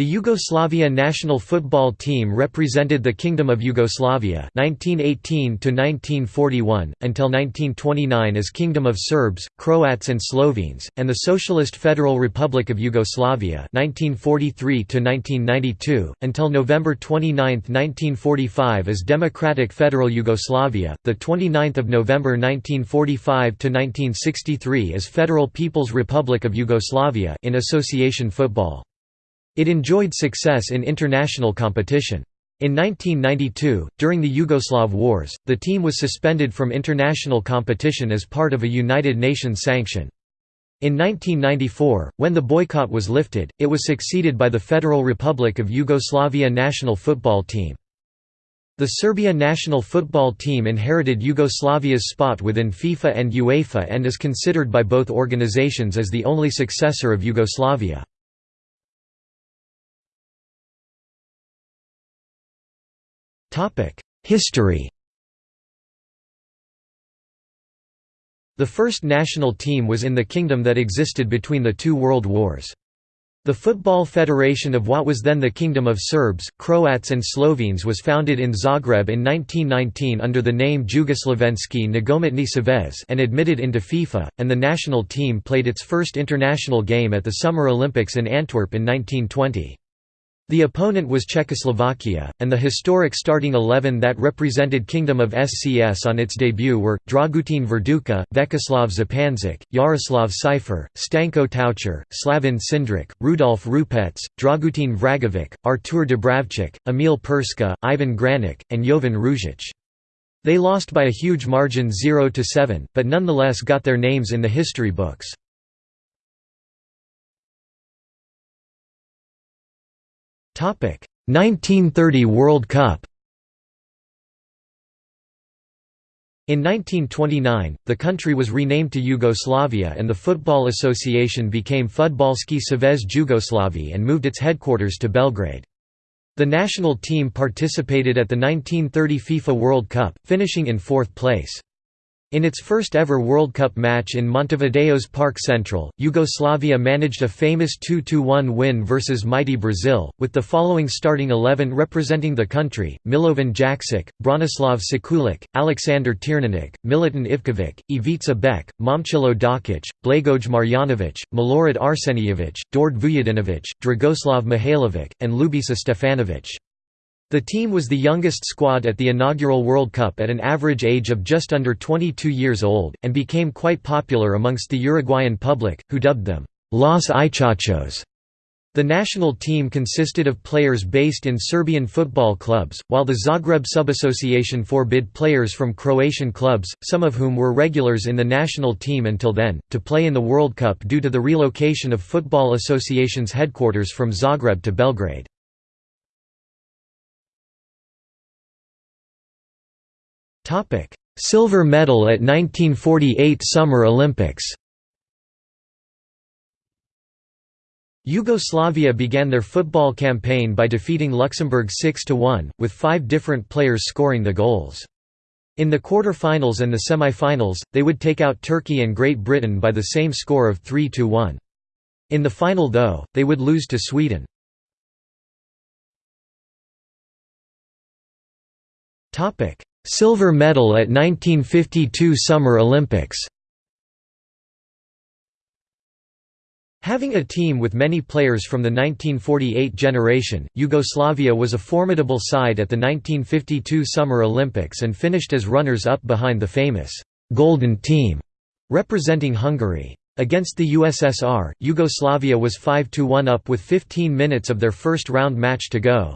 The Yugoslavia national football team represented the Kingdom of Yugoslavia 1918 to 1941 until 1929 as Kingdom of Serbs, Croats and Slovenes and the Socialist Federal Republic of Yugoslavia 1943 to 1992 until November 29, 1945 as Democratic Federal Yugoslavia, the 29th of November 1945 to 1963 as Federal People's Republic of Yugoslavia in association football. It enjoyed success in international competition. In 1992, during the Yugoslav Wars, the team was suspended from international competition as part of a United Nations sanction. In 1994, when the boycott was lifted, it was succeeded by the Federal Republic of Yugoslavia national football team. The Serbia national football team inherited Yugoslavia's spot within FIFA and UEFA and is considered by both organizations as the only successor of Yugoslavia. History The first national team was in the kingdom that existed between the two world wars. The Football Federation of what was then the Kingdom of Serbs, Croats and Slovenes was founded in Zagreb in 1919 under the name Jugoslavenski Nogometni Savez and admitted into FIFA, and the national team played its first international game at the Summer Olympics in Antwerp in 1920. The opponent was Czechoslovakia, and the historic starting eleven that represented Kingdom of SCS on its debut were, Dragutin Verduka, Vekoslav Zupančič, Jaroslav Seifer, Stanko Taucher, Slavin Cindric, Rudolf Rupec, Dragutin Vragovic, Artur Dubravčić, Emil Perska, Ivan Granic, and Jovan Ružić. They lost by a huge margin 0–7, but nonetheless got their names in the history books. 1930 World Cup In 1929, the country was renamed to Yugoslavia and the Football Association became Fudbalski Savez Jugoslavi and moved its headquarters to Belgrade. The national team participated at the 1930 FIFA World Cup, finishing in fourth place. In its first ever World Cup match in Montevideo's Parque Central, Yugoslavia managed a famous 2–1 win versus mighty Brazil, with the following starting eleven representing the country, Milovan Jakšić, Branislav Sekulic, Aleksandar Tirnanic, Milutin Ivkovic, Ivica Bek, Momčilo Dakic, Blagoj Marjanovic, Milorad Arsenijevic, Dord Vujadinovic, Dragoslav Mihailovic, and Lubisa Stefanovic. The team was the youngest squad at the inaugural World Cup at an average age of just under 22 years old, and became quite popular amongst the Uruguayan public, who dubbed them, Los Ichachos. The national team consisted of players based in Serbian football clubs, while the Zagreb Subassociation forbid players from Croatian clubs, some of whom were regulars in the national team until then, to play in the World Cup due to the relocation of Football Association's headquarters from Zagreb to Belgrade. Silver medal at 1948 Summer Olympics Yugoslavia began their football campaign by defeating Luxembourg 6–1, with five different players scoring the goals. In the quarter-finals and the semi-finals, they would take out Turkey and Great Britain by the same score of 3–1. In the final though, they would lose to Sweden. Silver medal at 1952 Summer Olympics Having a team with many players from the 1948 generation, Yugoslavia was a formidable side at the 1952 Summer Olympics and finished as runners-up behind the famous «Golden Team» representing Hungary. Against the USSR, Yugoslavia was 5–1 up with 15 minutes of their first round match to go.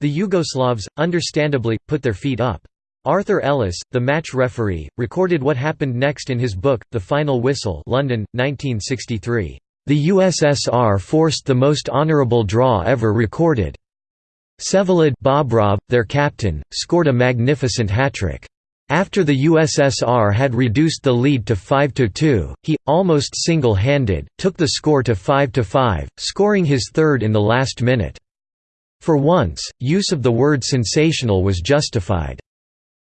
The Yugoslavs, understandably, put their feet up. Arthur Ellis, the match referee, recorded what happened next in his book, The Final Whistle London, 1963. The USSR forced the most honourable draw ever recorded. Vsevolod Bobrov, their captain, scored a magnificent hat-trick. After the USSR had reduced the lead to 5–2, he, almost single-handed, took the score to 5–5, scoring his third in the last minute. For once, use of the word sensational was justified.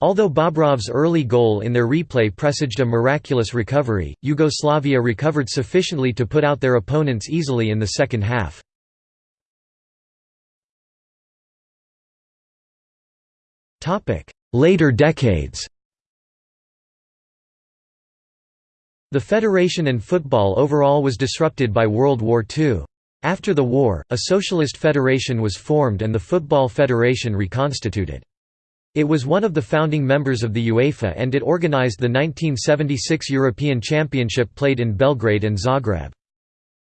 Although Bobrov's early goal in their replay presaged a miraculous recovery, Yugoslavia recovered sufficiently to put out their opponents easily in the second half. Later decades The federation and football overall was disrupted by World War II. After the war, a socialist federation was formed and the Football Federation reconstituted. It was one of the founding members of the UEFA and it organized the 1976 European Championship played in Belgrade and Zagreb.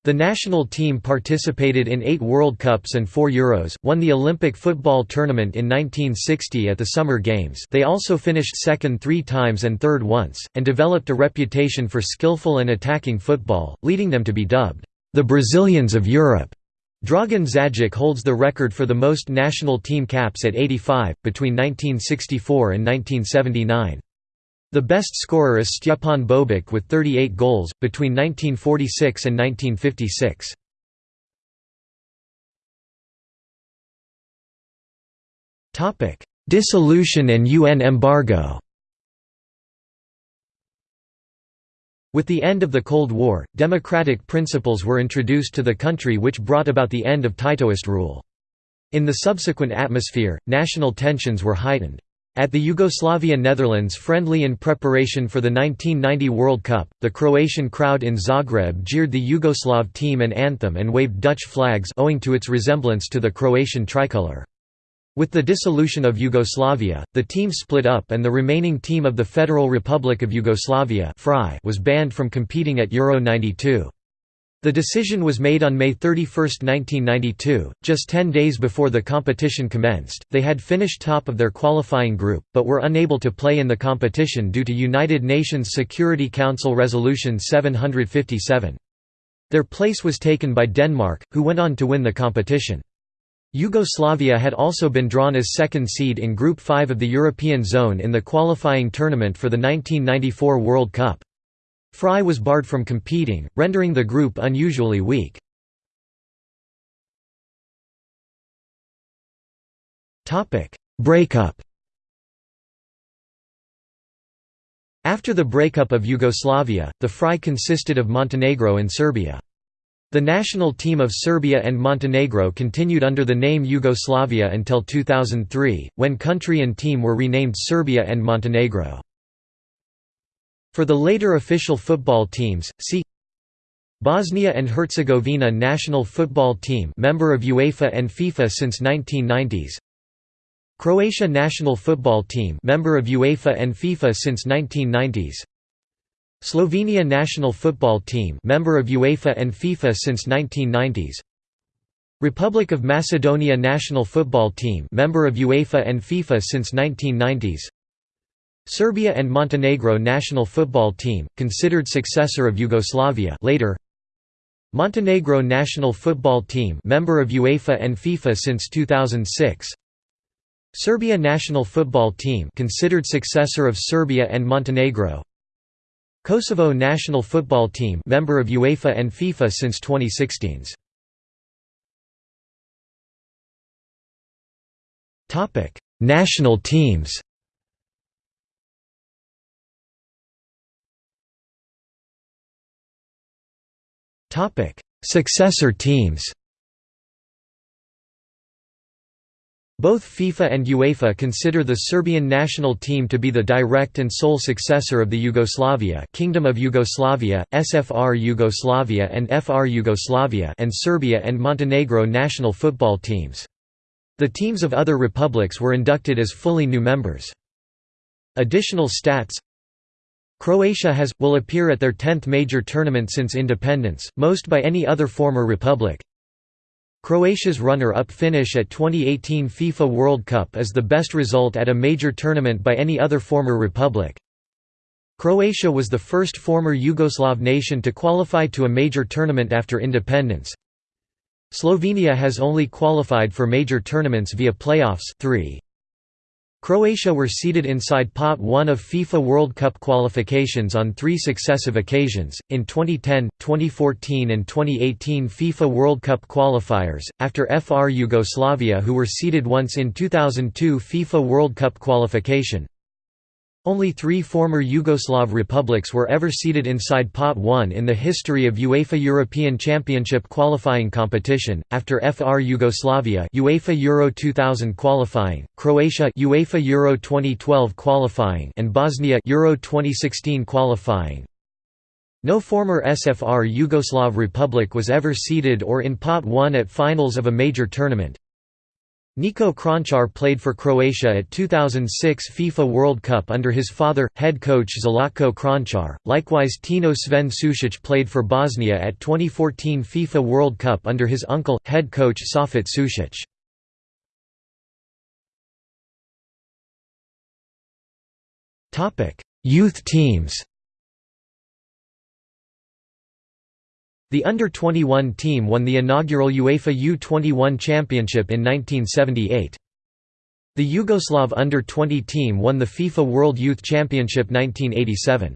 The national team participated in eight World Cups and four Euros, won the Olympic football tournament in 1960 at the Summer Games they also finished second three times and third once, and developed a reputation for skillful and attacking football, leading them to be dubbed, "...the Brazilians of Europe." Dragan Džajić holds the record for the most national team caps at 85, between 1964 and 1979. The best scorer is Stjepan Bobek with 38 goals, between 1946 and 1956. Dissolution and UN embargo With the end of the Cold War, democratic principles were introduced to the country which brought about the end of Titoist rule. In the subsequent atmosphere, national tensions were heightened. At the Yugoslavia Netherlands friendly in preparation for the 1990 World Cup, the Croatian crowd in Zagreb jeered the Yugoslav team and anthem and waved Dutch flags owing to its resemblance to the Croatian tricolour. With the dissolution of Yugoslavia, the team split up and the remaining team of the Federal Republic of Yugoslavia was banned from competing at Euro 92. The decision was made on May 31, 1992, just 10 days before the competition commenced. They had finished top of their qualifying group, but were unable to play in the competition due to United Nations Security Council Resolution 757. Their place was taken by Denmark, who went on to win the competition. Yugoslavia had also been drawn as second seed in Group 5 of the European Zone in the qualifying tournament for the 1994 World Cup. FRY was barred from competing, rendering the group unusually weak. Breakup After the breakup of Yugoslavia, the FRY consisted of Montenegro and Serbia. The national team of Serbia and Montenegro continued under the name Yugoslavia until 2003, when country and team were renamed Serbia and Montenegro. For the later official football teams, see Bosnia and Herzegovina national football team member of UEFA and FIFA since 1990s Croatia national football team member of UEFA and FIFA since 1990s Slovenia national football team member of UEFA and FIFA since 1990s Republic of Macedonia national football team member of UEFA and FIFA since 1990s Serbia and Montenegro national football team, considered successor of Yugoslavia later. Montenegro national football team member of UEFA and FIFA since 2006 Serbia national football team considered successor of Serbia and Montenegro Kosovo national football team member of UEFA and FIFA since 2016 Topic National teams Topic: Successor teams. Both FIFA and UEFA consider the Serbian national team to be the direct and sole successor of the Yugoslavia Kingdom of Yugoslavia, SFR Yugoslavia and FR Yugoslavia and Serbia and Montenegro national football teams. The teams of other republics were inducted as fully new members. Additional stats Croatia has, will appear at their 10th major tournament since independence, most by any other former republic. Croatia's runner-up finish at 2018 FIFA World Cup is the best result at a major tournament by any other former republic. Croatia was the first former Yugoslav nation to qualify to a major tournament after independence. Slovenia has only qualified for major tournaments via playoffs 3. Croatia were seeded inside Pot 1 of FIFA World Cup qualifications on three successive occasions, in 2010, 2014 and 2018 FIFA World Cup qualifiers, after FR Yugoslavia who were seeded once in 2002 FIFA World Cup qualification. Only three former Yugoslav republics were ever seeded inside Pot 1 in the history of UEFA European Championship qualifying competition, after FR Yugoslavia UEFA Euro 2000 qualifying, Croatia UEFA Euro 2012 qualifying and Bosnia Euro 2016 qualifying. No former SFR Yugoslav republic was ever seeded or in Pot 1 at finals of a major tournament. Niko Kranjčar played for Croatia at 2006 FIFA World Cup under his father, head coach Zlatko Kranjčar. Likewise Tino Sven Sušić played for Bosnia at 2014 FIFA World Cup under his uncle, head coach Safet Sušić. Youth teams The under-21 team won the inaugural UEFA U21 championship in 1978. The Yugoslav under-20 team won the FIFA World Youth Championship 1987.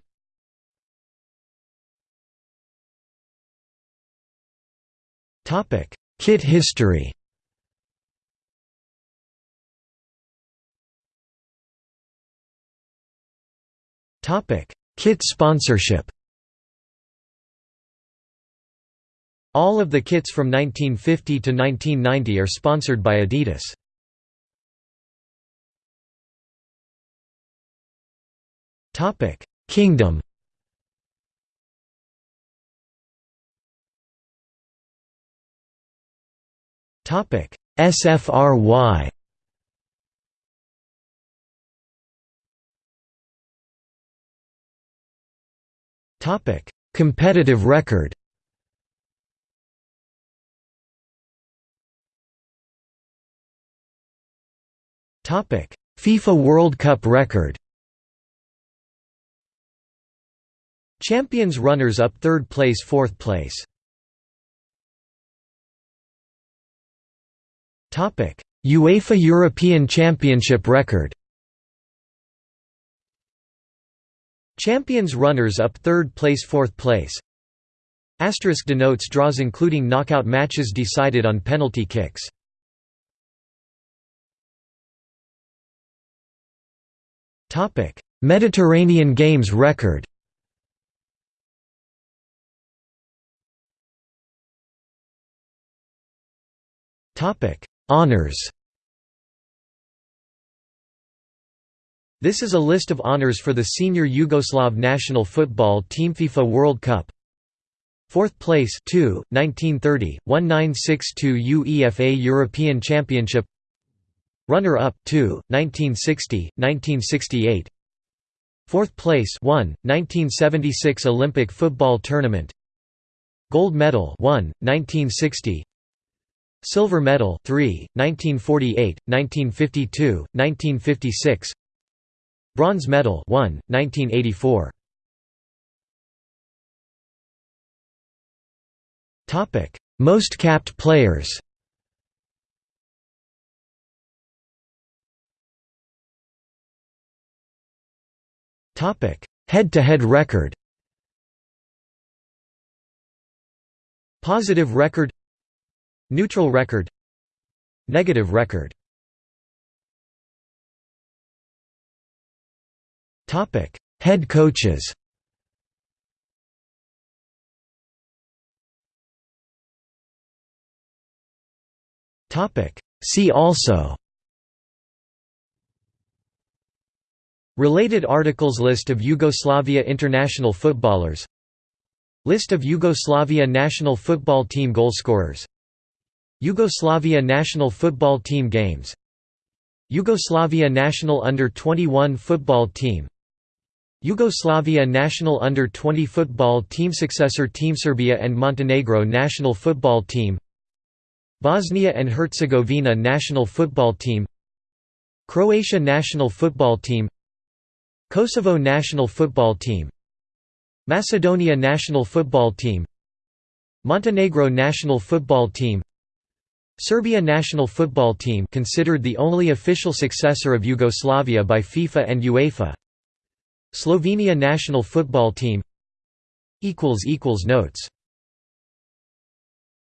Topic: Kit history Topic: Kit sponsorship All of the kits from 1950 to 1990 are sponsored by Adidas. Topic: Kingdom. Topic: SFRY. Topic: Competitive record. FIFA World Cup record. Champions runners-up third place fourth place. UEFA European Championship record. Champions runners-up third place fourth place. Asterisk denotes draws including knockout matches decided on penalty kicks Mediterranean Games record. Honours This is a list of honours for the senior Yugoslav national football team FIFA World Cup. Fourth place 2, 1930, 1962 UEFA European Championship Runner-up 2, 1960, 1968 Fourth place 1, 1976 Olympic football tournament. Gold medal 1, 1960 Silver medal 3, 1948, 1952, 1956 Bronze medal 1, 1984 Most capped players Head-to-head -head record. Positive record. Neutral record. Negative record. Head coaches. See also Related articles List of Yugoslavia international footballers. List of Yugoslavia national football team goalscorers. Yugoslavia national football team games. Yugoslavia national under-21 football team. Yugoslavia national under-20 football team Successor team Serbia and Montenegro national football team. Bosnia and Herzegovina national football team. Croatia national football team Kosovo national football team Macedonia national football team Montenegro national football team Serbia national football team considered the only official successor of Yugoslavia by FIFA and UEFA Slovenia national football team equals equals Notes